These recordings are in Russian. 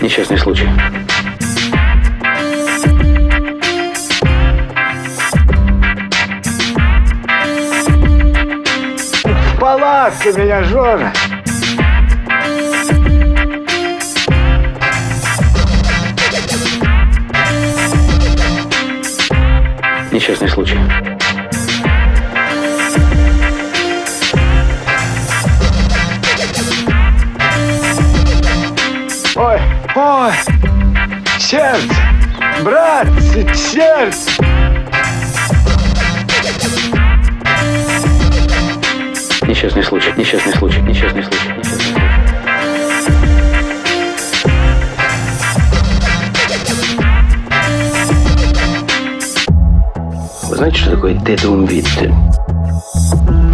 Несчастный случай. В палатке меня жена. Несчастный случай. Сердце, брат, сердце. Несчастный случай. Несчастный случай. Несчастный случай. Несчастный случай. Вы знаете, что такое тедум витте?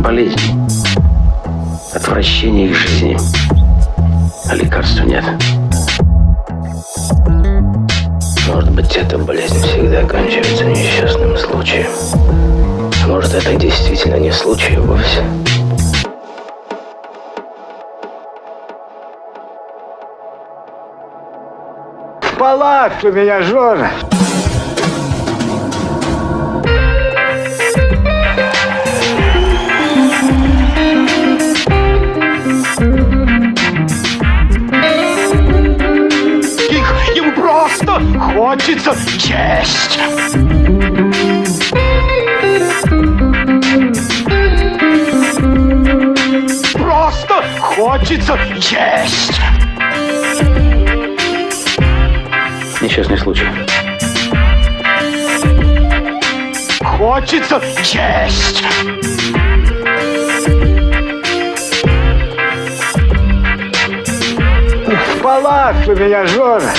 Болезнь. Отвращение к жизни. А лекарства нет. Может быть, эта болезнь всегда оканчивается несчастным случаем. А может, это действительно не случай вовсе. В палатке меня жена. Хочется есть. Просто хочется есть. Несчастный случай. Хочется есть. В палатку меня жена.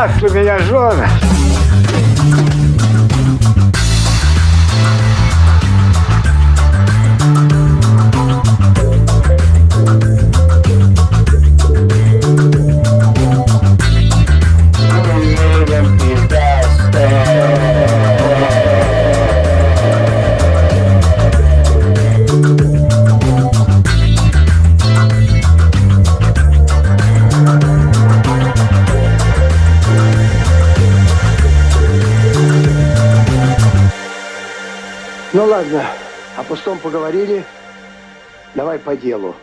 Палатку меня жена. Ну ладно, о пустом поговорили. Давай по делу.